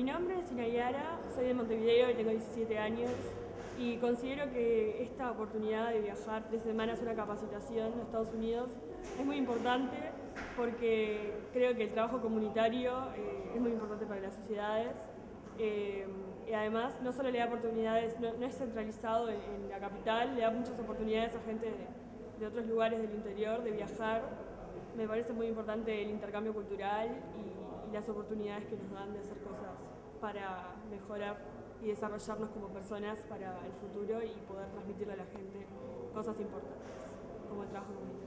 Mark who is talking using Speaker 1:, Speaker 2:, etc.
Speaker 1: mi nombre es Inayara, soy de Montevideo y tengo 17 años y considero que esta oportunidad de viajar tres semanas a una capacitación en Estados Unidos es muy importante porque creo que el trabajo comunitario eh, es muy importante para las sociedades eh, y además no solo le da oportunidades, no, es centralizado en, la capital, le da muchas oportunidades a gente de, otros lugares del interior de viajar. Me parece muy importante el intercambio cultural y, las oportunidades que nos dan de hacer cosas para mejorar y desarrollarnos como personas para el futuro y poder transmitirle a la gente cosas importantes, como el trabajo comunitario.